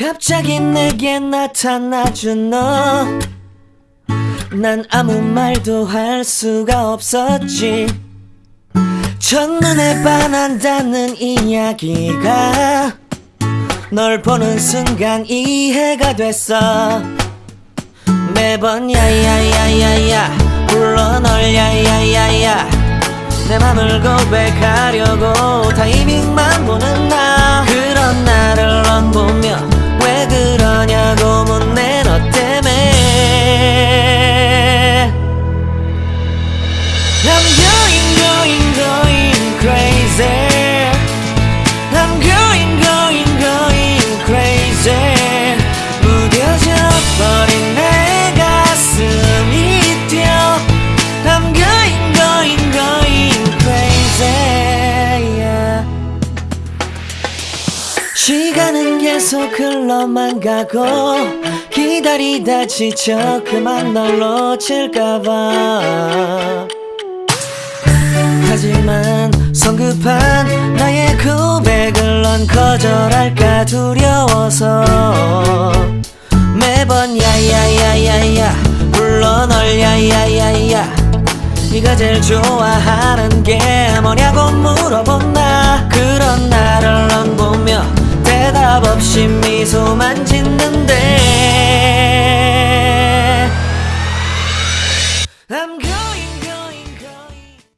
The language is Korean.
갑자기 내게 나타나준 너. 난 아무 말도 할 수가 없었지. 첫눈에 반한다는 이야기가 널 보는 순간 이해가 됐어. 매번 야야야야야 불러 널 야야야야 내 맘을 고백하려고 타이밍만 보는 나 시간은 계속 흘러만 가고 기다리다 지쳐 그만 널 놓칠까봐. 하지만 성급한 나의 고백을 넌 거절할까 두려워서 매번 야야야야야 불러 널 야야야야. 네가 제일 좋아하는 게 뭐냐 없이 미소만 짓는데.